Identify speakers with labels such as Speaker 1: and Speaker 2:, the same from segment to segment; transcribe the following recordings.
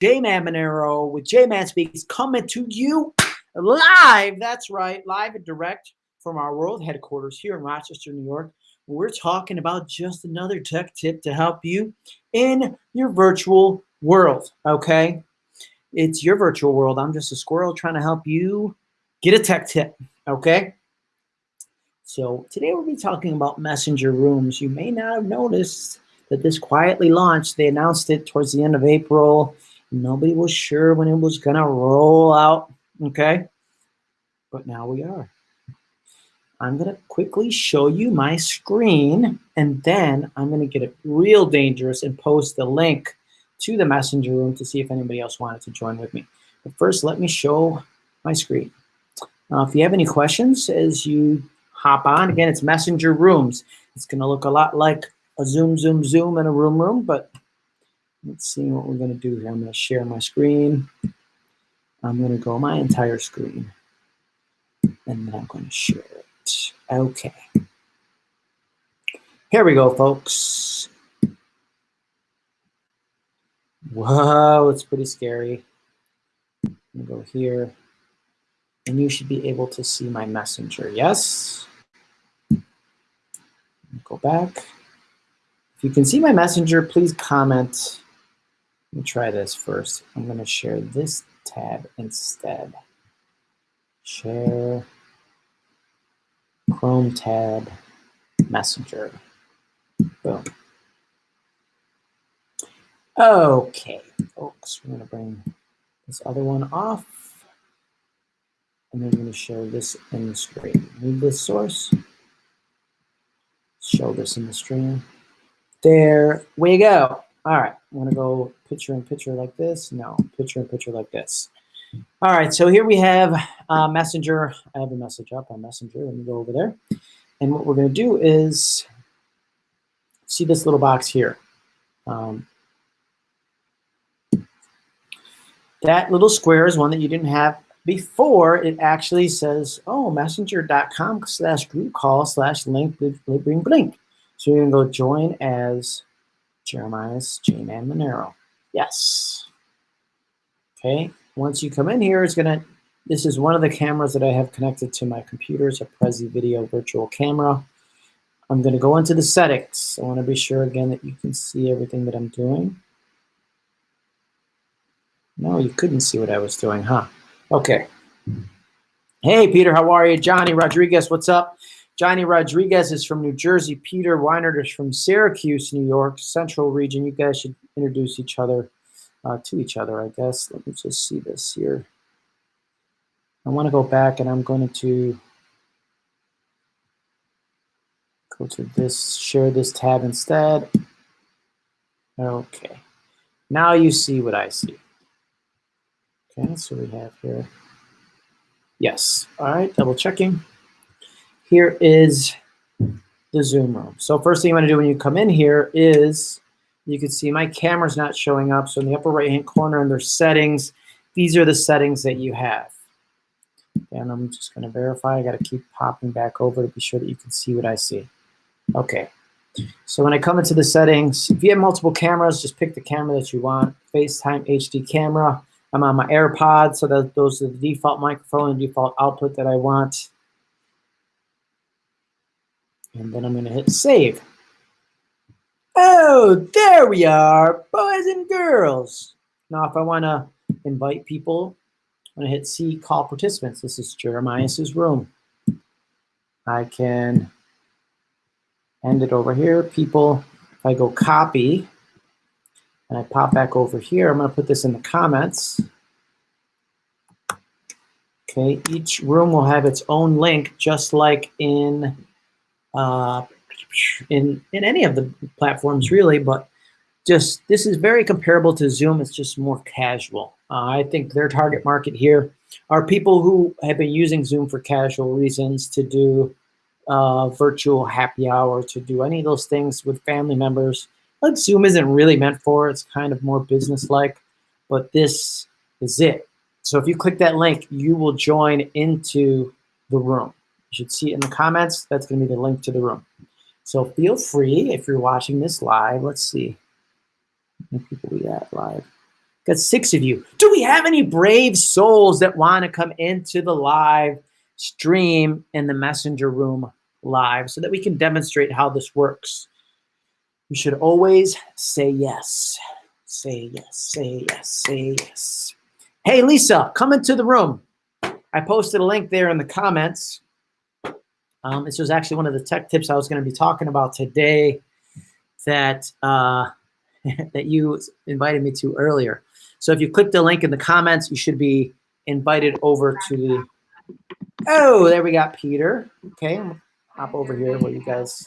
Speaker 1: J-Man Monero with J-Man Speaks coming to you live. That's right, live and direct from our world headquarters here in Rochester, New York. We're talking about just another tech tip to help you in your virtual world, okay? It's your virtual world. I'm just a squirrel trying to help you get a tech tip, okay? So today we'll be talking about messenger rooms. You may not have noticed that this quietly launched. They announced it towards the end of April. Nobody was sure when it was gonna roll out, okay? But now we are. I'm gonna quickly show you my screen and then I'm gonna get it real dangerous and post the link to the messenger room to see if anybody else wanted to join with me. But first, let me show my screen. Uh, if you have any questions as you hop on, again, it's messenger rooms. It's gonna look a lot like a Zoom, Zoom, Zoom in a room room, but let's see what we're gonna do here. I'm gonna share my screen. I'm gonna go my entire screen and then I'm gonna share it. Okay. Here we go, folks. Whoa, it's pretty scary. I'm go here and you should be able to see my messenger, yes? Go back. If you can see my messenger, please comment. Let me try this first. I'm going to share this tab instead. Share Chrome tab messenger. Boom. Okay, folks, we're going to bring this other one off. And then we're going to show this in the screen. Move this source. Show this in the stream. There we go. All right, I'm gonna go picture in picture like this. No, picture in picture like this. All right, so here we have uh, Messenger. I have a message up on Messenger. Let me go over there. And what we're gonna do is see this little box here. Um, that little square is one that you didn't have before. It actually says, oh, messenger.com slash group call slash link bling blink. So you're gonna go join as Jeremiah's J-Man Monero. Yes. Okay, once you come in here, it's gonna, this is one of the cameras that I have connected to my computer. It's a Prezi Video virtual camera. I'm gonna go into the settings. I wanna be sure again that you can see everything that I'm doing. No, you couldn't see what I was doing, huh? Okay. Hey, Peter, how are you? Johnny Rodriguez, what's up? Johnny Rodriguez is from New Jersey. Peter Weinert is from Syracuse, New York, Central region. You guys should introduce each other uh, to each other, I guess. Let me just see this here. I want to go back and I'm going to go to this, share this tab instead. Okay. Now you see what I see. Okay, so we have here. Yes. All right, double checking here is the Zoom room. So first thing you want to do when you come in here is you can see my camera's not showing up. So in the upper right hand corner under settings, these are the settings that you have. And I'm just going to verify. I got to keep popping back over to be sure that you can see what I see. Okay. So when I come into the settings, if you have multiple cameras, just pick the camera that you want. FaceTime HD camera. I'm on my AirPods, so that those are the default microphone and default output that I want. And then I'm going to hit save. Oh, there we are, boys and girls. Now, if I want to invite people, I'm to hit see call participants. This is Jeremiah's room. I can end it over here. People, if I go copy, and I pop back over here, I'm to put this in the comments. Okay, each room will have its own link, just like in uh, in, in any of the platforms really, but just this is very comparable to Zoom. It's just more casual. Uh, I think their target market here are people who have been using Zoom for casual reasons to do uh, virtual happy hour, to do any of those things with family members. Like Zoom isn't really meant for, it's kind of more business-like, but this is it. So if you click that link, you will join into the room. You should see it in the comments. That's going to be the link to the room. So feel free, if you're watching this live, let's see. How many people we at live? Got six of you. Do we have any brave souls that want to come into the live stream in the messenger room live so that we can demonstrate how this works? You should always say yes. Say yes, say yes, say yes. Hey, Lisa, come into the room. I posted a link there in the comments. Um, this was actually one of the tech tips I was going to be talking about today that uh, that you invited me to earlier. So if you click the link in the comments, you should be invited over to the. Oh, there we got Peter. Okay, hop over here where you guys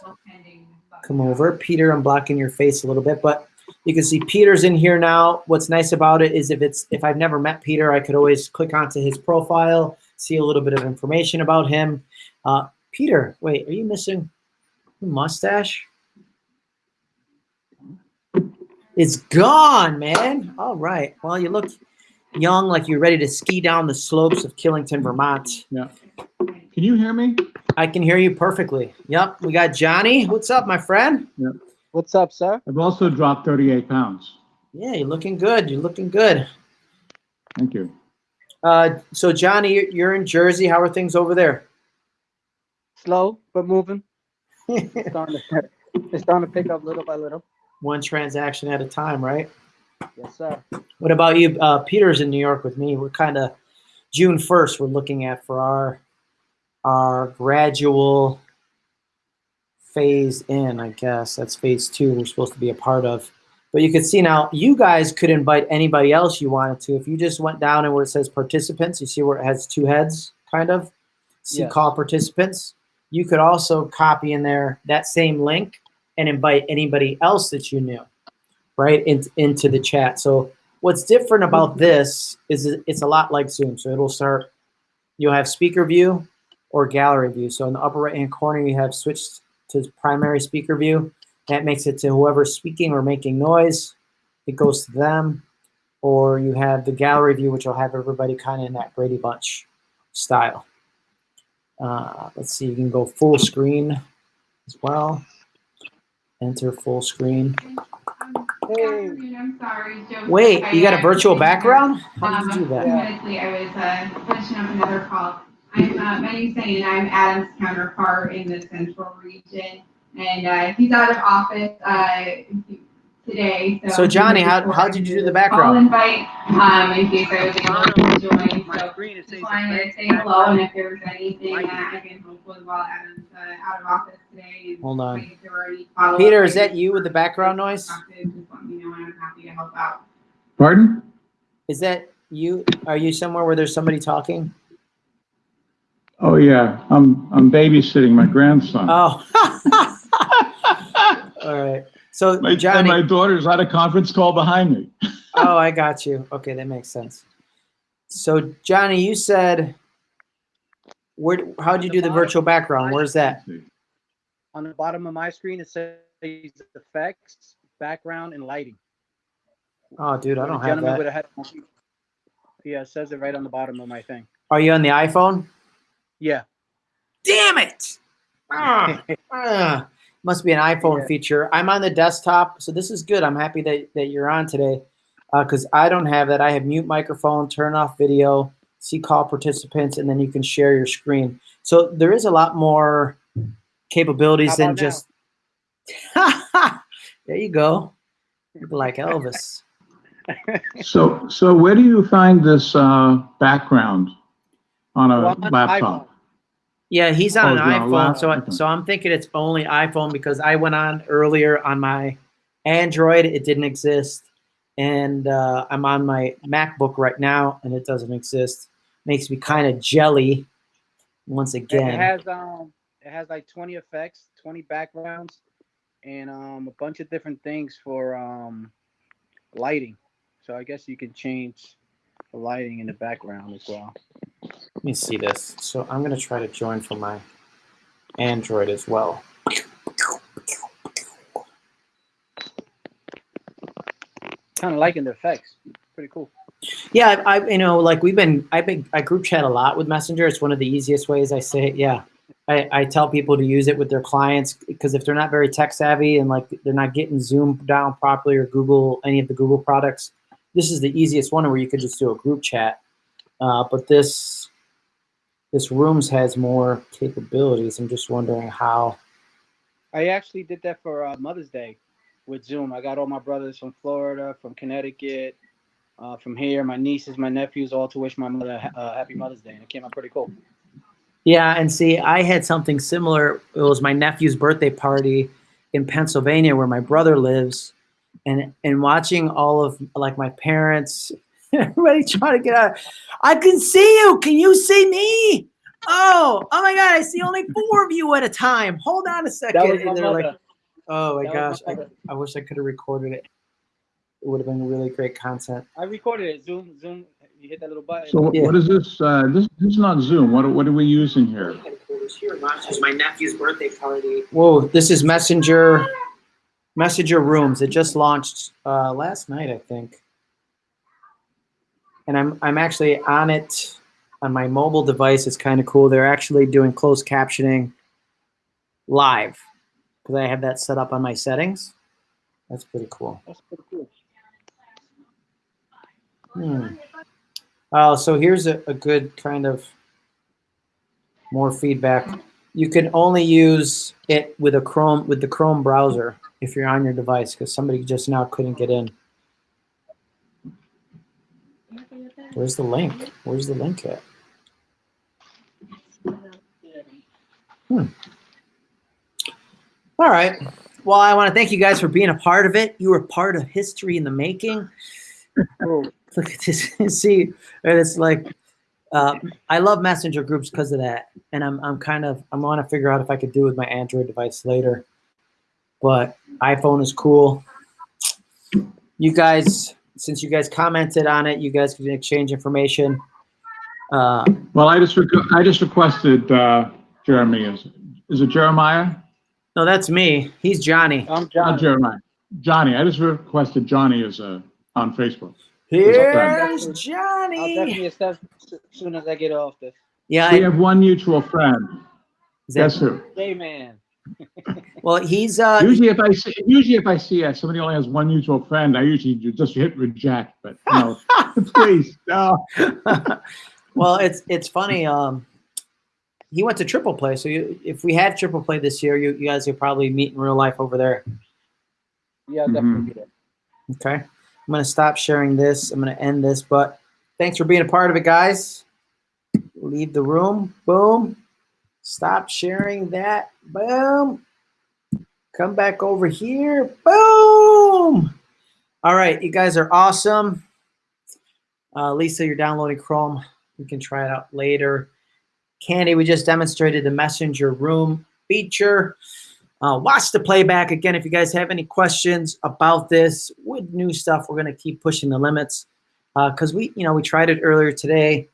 Speaker 1: come over. Peter, I'm blocking your face a little bit, but you can see Peter's in here now. What's nice about it is if it's if I've never met Peter, I could always click onto his profile, see a little bit of information about him. Uh, Peter, wait, are you missing a mustache? It's gone, man. All right. Well, you look young, like you're ready to ski down the slopes of Killington, Vermont.
Speaker 2: Yeah. Can you hear me?
Speaker 1: I can hear you perfectly. Yep. We got Johnny. What's up, my friend?
Speaker 2: Yeah.
Speaker 3: What's up, sir?
Speaker 2: I've also dropped 38 pounds.
Speaker 1: Yeah, you're looking good. You're looking good.
Speaker 2: Thank you.
Speaker 1: Uh, so Johnny, you're- you're in Jersey. How are things over there?
Speaker 3: Slow but moving. It's starting to, it's starting to pick up little by little.
Speaker 1: One transaction at a time, right?
Speaker 3: Yes, sir.
Speaker 1: What about you? Uh, Peter's in New York with me. We're kind of June 1st. We're looking at for our our gradual phase in. I guess that's phase two. We're supposed to be a part of. But you can see now, you guys could invite anybody else you wanted to. If you just went down and where it says participants, you see where it has two heads, kind of. See
Speaker 3: Yes.
Speaker 1: call participants. You could also copy in there that same link and invite anybody else that you knew, right, in, into the chat. So what's different about this is it's a lot like Zoom. So it'll start, you'll have speaker view or gallery view. So in the upper right hand corner, you have switched to primary speaker view. That makes it to whoever's speaking or making noise. It goes to them. Or you have the gallery view, which will have everybody kind of in that Brady Bunch style. Uh, let's see, you can go full screen as well. Enter full screen.
Speaker 3: Hey.
Speaker 4: I'm sorry, Joe.
Speaker 1: Wait, you got a virtual background? How
Speaker 4: Um,
Speaker 1: did you do that?
Speaker 4: few. I was uh, finishing up another call. I'm, uh, my name's Sunny, and I'm Adam's counterpart in the central region. And uh, he's out of office uh, today. So,
Speaker 1: So, Johnny, how- how did you do the
Speaker 4: Call
Speaker 1: background?
Speaker 4: invite um, in case I was able to join.
Speaker 3: My
Speaker 4: So
Speaker 3: screen it says
Speaker 4: just wanted to say hello, and if there was anything that I can help with while Adam's uh, out of office today. and
Speaker 1: Hold on.
Speaker 4: if there were any follow-up
Speaker 1: Peter, is that you with the background noise?
Speaker 4: Just let know, I'm happy to help out.
Speaker 2: Pardon?
Speaker 1: Is that you? Are you somewhere where there's somebody talking?
Speaker 2: Oh, yeah. I'm, I'm babysitting my grandson.
Speaker 1: Oh. All right. So
Speaker 2: My, and
Speaker 1: Johnny,
Speaker 2: my daughter's at a conference call behind me.
Speaker 1: oh, I got you. Okay, that makes sense. So Johnny, you said, where? How'd you do the virtual background? Where's that?
Speaker 3: On the bottom of my screen, it says effects, background, and lighting.
Speaker 1: Oh, dude, I don't have
Speaker 3: gentleman with
Speaker 1: that.
Speaker 3: a head. Yeah, it says it right on the bottom of my thing.
Speaker 1: Are you on the iPhone?
Speaker 3: Yeah.
Speaker 1: Damn it! Ah, ah. Must be an iPhone
Speaker 3: Yeah.
Speaker 1: feature. I'm on the desktop, so this is good. I'm happy that, that you're on today because I don't have that. I have mute microphone, turn off video, see call participants, and then you can share your screen. So there is a lot more capabilities than
Speaker 3: now?
Speaker 1: just. there you go. Look like Elvis.
Speaker 2: So, so where do you find this, uh, background on a
Speaker 3: Well, on
Speaker 2: laptop?
Speaker 3: iPhone.
Speaker 1: Yeah, he's on
Speaker 2: Oh,
Speaker 1: an
Speaker 2: you're on
Speaker 1: iPhone, so I, so I'm thinking it's only iPhone because I went on earlier on my Android, it didn't exist, and uh, I'm on my MacBook right now, and it doesn't exist. Makes me kind of jelly. Once
Speaker 3: It-
Speaker 1: again,
Speaker 3: It has um, it has like 20 effects, 20 backgrounds, and um, a bunch of different things for um, lighting. So I guess you can change the lighting in the background as well.
Speaker 1: let me see this. So I'm gonna try to join from my Android as well.
Speaker 3: Kind of liking the effects. Pretty cool.
Speaker 1: Yeah, I, I you know like we've been I've been I group chat a lot with Messenger. It's one of the easiest ways I say it. Yeah, I, I tell people to use it with their clients because if they're not very tech savvy and like they're not getting Zoom down properly or Google any of the Google products, this is the easiest one where you could just do a group chat. Uh, but this this rooms has more capabilities. I'm just wondering how.
Speaker 3: I actually did that for uh, Mother's Day with Zoom. I got all my brothers from Florida, from Connecticut, uh, from here, my nieces, my nephews, all to wish my mother a uh, happy Mother's Day, and it came out pretty cool.
Speaker 1: Yeah, and see, I had something similar. It was my nephew's birthday party in Pennsylvania, where my brother lives, and and watching all of like my parents, everybody trying to get out. I can see you. Can you see me? Oh, oh my God! I see only four of you at a time. Hold on a second.
Speaker 3: That was my
Speaker 1: And they're like, oh my
Speaker 3: That
Speaker 1: gosh,
Speaker 3: my
Speaker 1: I. I wish I could have recorded it. It would have been really great content.
Speaker 3: I recorded it. Zoom, Zoom. You hit that little button.
Speaker 2: So what-
Speaker 1: Yeah.
Speaker 2: what is this? Uh, this, this is not Zoom. What, what are we using here?
Speaker 1: This is my nephew's birthday party. Whoa, this is Messenger Messenger Rooms. It just launched uh, last night, I think. And I'm I'm actually on it on my mobile device. It's kind of cool. They're actually doing closed captioning live because I have that set up on my settings. That's pretty cool.
Speaker 3: That's pretty cool.
Speaker 1: Hmm. Oh, so here's a, a good kind of more feedback. You can only use it with a Chrome with the Chrome browser if you're on your device because somebody just now couldn't get in. Where's the link? Where's the link at? Hmm. All right. Well, I want to thank you guys for being a part of it. You were part of history in the making.
Speaker 3: Cool.
Speaker 1: Look at this. See, and it's like uh, I love messenger groups because of that, and I'm I'm kind of I want to figure out if I could do it with my Android device later. But iPhone is cool. You guys, since you guys commented on it, you guys can exchange information. Uh,
Speaker 2: Well, I just, requ- I just requested, uh, Jeremy, is, is it Jeremiah?
Speaker 1: no, that's me. He's Johnny.
Speaker 3: I'm
Speaker 2: Not
Speaker 3: John.
Speaker 2: Jeremiah. Johnny, I just requested Johnny as a, on Facebook.
Speaker 1: Here's Johnny.
Speaker 3: I'll
Speaker 1: Johnny.
Speaker 3: definitely accept as soon as I get off this.
Speaker 1: Yeah,
Speaker 2: We
Speaker 1: I,
Speaker 2: have one mutual friend.
Speaker 1: is that-
Speaker 2: Guess who?
Speaker 3: Hey, man.
Speaker 1: Well, he's uh,
Speaker 2: Usually if I see, usually if I see uh, somebody only has one mutual friend, I usually just hit reject, but no, please, no.
Speaker 1: well, it's it's funny. Um, he went to triple play, so you, if we had triple play this year, you, you guys could probably meet in real life over there.
Speaker 3: Yeah, I'll
Speaker 2: Mhm.
Speaker 3: definitely be.
Speaker 1: Okay, I'm gonna stop sharing this. I'm gonna end this, but thanks for being a part of it, guys. Leave the room. Boom. Stop sharing that. Boom. Come back over here. Boom. All right, you guys are awesome. Uh, Lisa, you're downloading Chrome. You can try it out later. Candy, we just demonstrated the messenger room feature. Uh, watch the playback again if you guys have any questions about this with new stuff. We're going to keep pushing the limits because we, you know, we tried it earlier today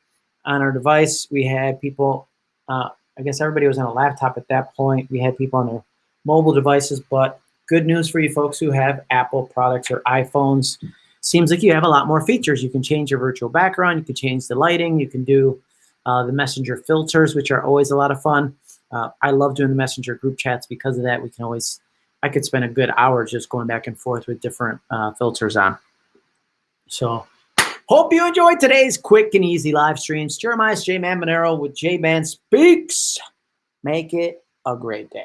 Speaker 1: on our device. We had people, uh, I guess everybody was on a laptop at that point. We had people on their mobile devices, but good news for you folks who have Apple products or iPhones. Seems like you have a lot more features. You can change your virtual background. You can change the lighting. You can do uh, the messenger filters, which are always a lot of fun. Uh, I love doing the messenger group chats because of that. We can always, I could spend a good hour just going back and forth with different uh, filters on. So, hope you enjoyed today's quick and easy live streams. Jeremiah's J Man Monero with J Man Speaks. Make it a great day.